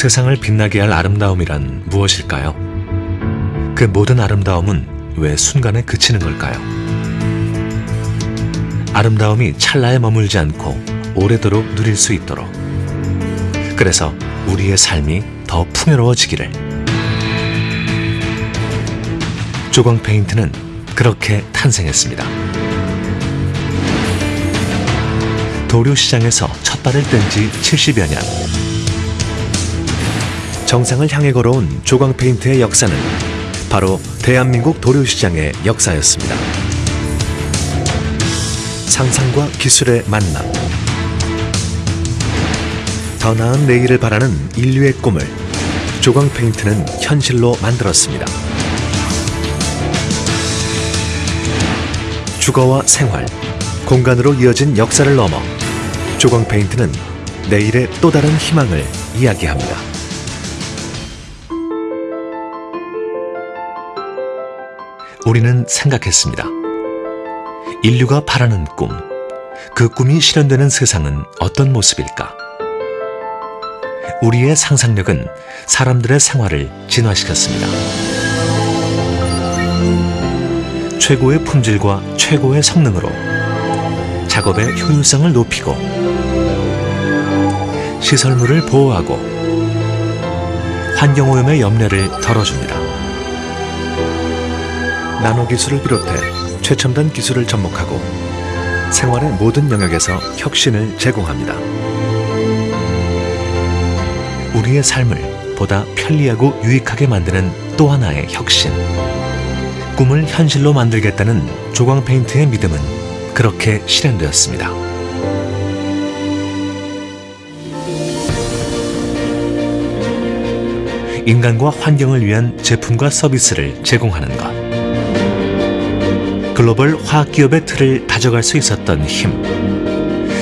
세상을 빛나게 할 아름다움이란 무엇일까요? 그 모든 아름다움은 왜 순간에 그치는 걸까요? 아름다움이 찰나에 머물지 않고 오래도록 누릴 수 있도록 그래서 우리의 삶이 더 풍요로워지기를 조광 페인트는 그렇게 탄생했습니다. 도료시장에서 첫 발을 뗀 지 70여 년 정상을 향해 걸어온 조광 페인트의 역사는 바로 대한민국 도료시장의 역사였습니다. 상상과 기술의 만남 더 나은 내일을 바라는 인류의 꿈을 조광 페인트는 현실로 만들었습니다. 주거와 생활, 공간으로 이어진 역사를 넘어 조광 페인트는 내일의 또 다른 희망을 이야기합니다. 우리는 생각했습니다. 인류가 바라는 꿈, 그 꿈이 실현되는 세상은 어떤 모습일까? 우리의 상상력은 사람들의 생활을 진화시켰습니다. 최고의 품질과 최고의 성능으로 작업의 효율성을 높이고 시설물을 보호하고 환경오염의 염려를 덜어줍니다. 나노 기술을 비롯해 최첨단 기술을 접목하고 생활의 모든 영역에서 혁신을 제공합니다. 우리의 삶을 보다 편리하고 유익하게 만드는 또 하나의 혁신. 꿈을 현실로 만들겠다는 조광 페인트의 믿음은 그렇게 실현되었습니다. 인간과 환경을 위한 제품과 서비스를 제공하는 것. 글로벌 화학기업의 틀을 다져갈 수 있었던 힘.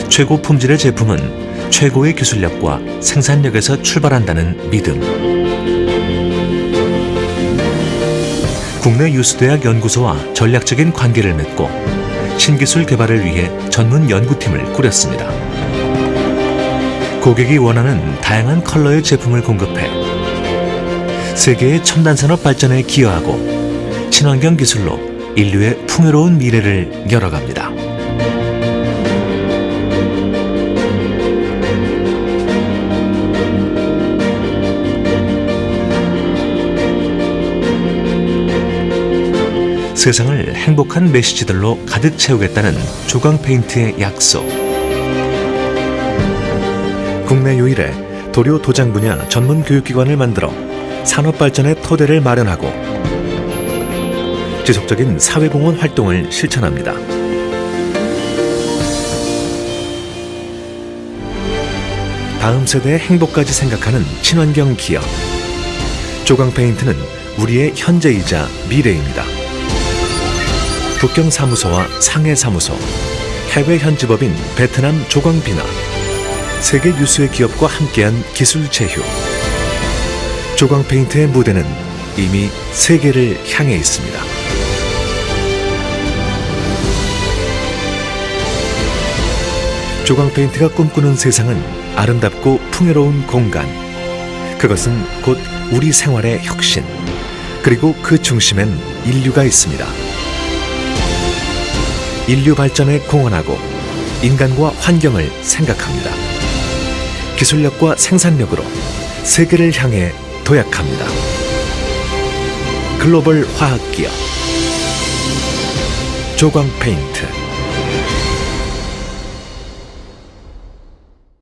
최고 품질의 제품은 최고의 기술력과 생산력에서 출발한다는 믿음. 국내 유수대학 연구소와 전략적인 관계를 맺고 신기술 개발을 위해 전문 연구팀을 꾸렸습니다. 고객이 원하는 다양한 컬러의 제품을 공급해 세계의 첨단 산업 발전에 기여하고 친환경 기술로 인류의 풍요로운 미래를 열어갑니다. 세상을 행복한 메시지들로 가득 채우겠다는 조광 페인트의 약속. 국내 유일의 도료 도장 분야 전문 교육기관을 만들어 산업 발전의 토대를 마련하고 지속적인 사회공헌 활동을 실천합니다. 다음 세대의 행복까지 생각하는 친환경 기업. 조광 페인트는 우리의 현재이자 미래입니다. 북경 사무소와 상해 사무소, 해외 현지법인 베트남 조광비나, 세계 유수의 기업과 함께한 기술 제휴. 조광 페인트의 무대는 이미 세계를 향해 있습니다. 조광 페인트가 꿈꾸는 세상은 아름답고 풍요로운 공간. 그것은 곧 우리 생활의 혁신. 그리고 그 중심엔 인류가 있습니다. 인류 발전에 공헌하고 인간과 환경을 생각합니다. 기술력과 생산력으로 세계를 향해 도약합니다. 글로벌 화학기업 조광 페인트